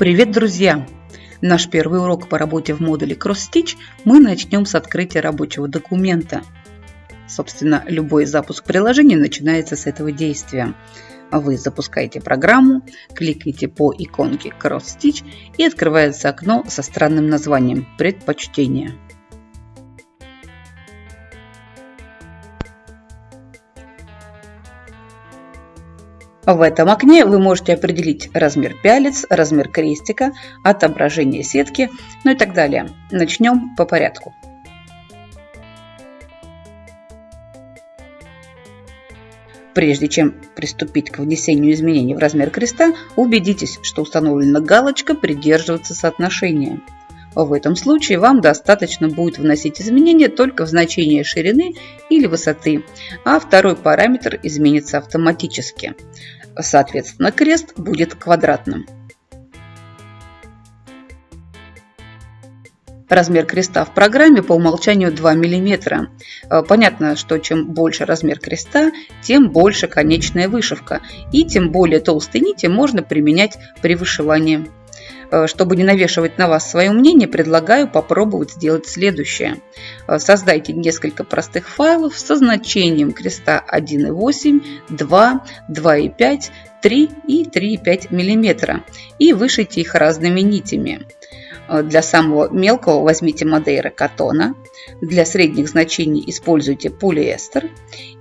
Привет, друзья! Наш первый урок по работе в модуле CrossStitch мы начнем с открытия рабочего документа. Собственно, любой запуск приложения начинается с этого действия. Вы запускаете программу, кликаете по иконке CrossStitch и открывается окно со странным названием «Предпочтения». В этом окне вы можете определить размер пялец, размер крестика, отображение сетки, ну и так далее. Начнем по порядку. Прежде чем приступить к внесению изменений в размер креста, убедитесь, что установлена галочка «Придерживаться соотношения». В этом случае вам достаточно будет вносить изменения только в значение ширины или высоты, а второй параметр изменится автоматически. Соответственно, крест будет квадратным. Размер креста в программе по умолчанию 2 мм. Э, понятно, что чем больше размер креста, тем больше конечная вышивка. И тем более толстые нити можно применять при вышивании. Э, чтобы не навешивать на вас свое мнение, предлагаю попробовать сделать следующее. Э, создайте несколько простых файлов со значением креста 1,8, 2, 2,5, 3 и 3,5 мм и вышейте их разными нитями. Э, для самого мелкого возьмите Мадейра катона. Для средних значений используйте полиэстер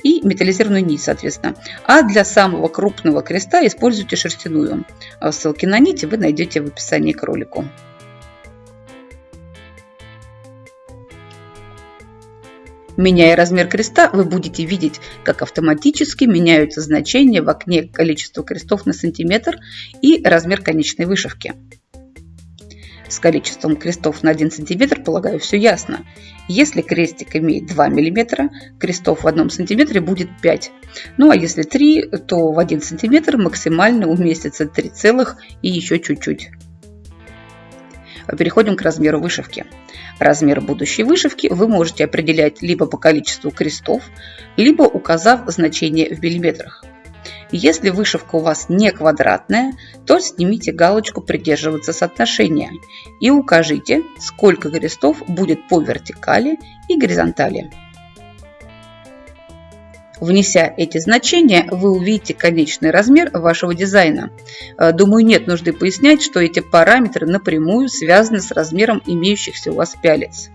и металлизированную нить, соответственно. А для самого крупного креста используйте шерстяную. Э, ссылки на нити вы найдете в описании к ролику. Меняя размер креста, вы будете видеть, как автоматически меняются значения в окне количества крестов на сантиметр и размер конечной вышивки. С количеством крестов на 1 см, полагаю, все ясно. Если крестик имеет 2 мм, крестов в 1 см будет 5. Ну а если 3, то в 1 см максимально уместится 3 целых и еще чуть-чуть. Переходим к размеру вышивки. Размер будущей вышивки вы можете определять либо по количеству крестов, либо указав значение в миллиметрах. Если вышивка у вас не квадратная, то снимите галочку «Придерживаться соотношения» и укажите, сколько крестов будет по вертикали и горизонтали. Внеся эти значения, вы увидите конечный размер вашего дизайна. Э, думаю, нет нужды пояснять, что эти параметры напрямую связаны с размером имеющихся у вас пялец.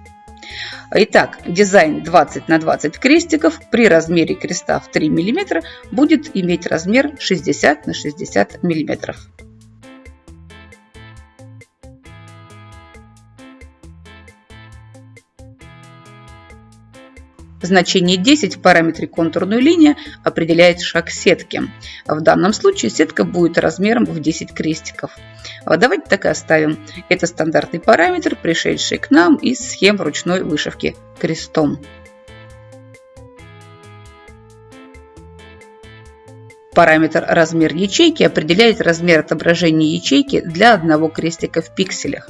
Итак, дизайн 20 на 20 крестиков при размере креста в 3 мм будет иметь размер 60 на 60 мм. Значение 10 в параметре контурную линию определяет шаг сетки. В данном случае сетка будет размером в 10 крестиков. А давайте так и оставим. Это стандартный параметр, пришедший к нам из схем ручной вышивки крестом. Параметр размер ячейки определяет размер отображения ячейки для одного крестика в пикселях.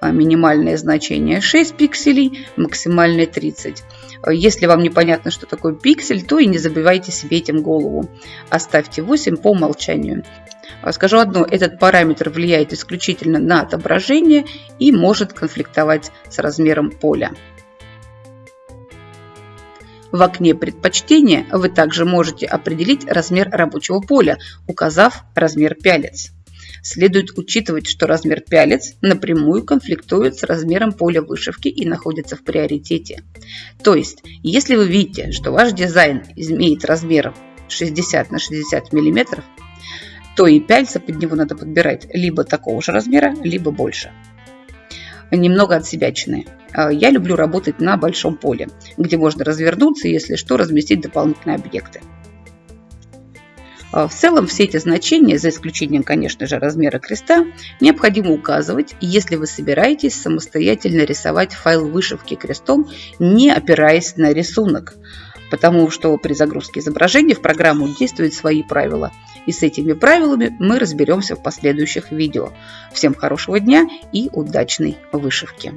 А минимальное значение 6 пикселей, максимальное 30. Если вам непонятно, что такое пиксель, то и не забивайте себе этим голову. Оставьте 8 по умолчанию. Скажу одно, этот параметр влияет исключительно на отображение и может конфликтовать с размером поля. В окне предпочтения вы также можете определить размер рабочего поля, указав размер пялец. Следует учитывать, что размер пялец напрямую конфликтует с размером поля вышивки и находится в приоритете. То есть, если вы видите, что ваш дизайн имеет размер 60 на 60 мм, то и пяльца под него надо подбирать либо такого же размера, либо больше. Немного от себя чины. Я люблю работать на большом поле, где можно развернуться и, если что, разместить дополнительные объекты. А, в целом все эти значения, за исключением, конечно же, размера креста, необходимо указывать, если вы собираетесь самостоятельно рисовать файл вышивки крестом, не опираясь на рисунок, потому что при загрузке изображения в программу действуют свои правила. И с этими правилами мы разберемся в последующих видео. Всем хорошего дня и удачной вышивки!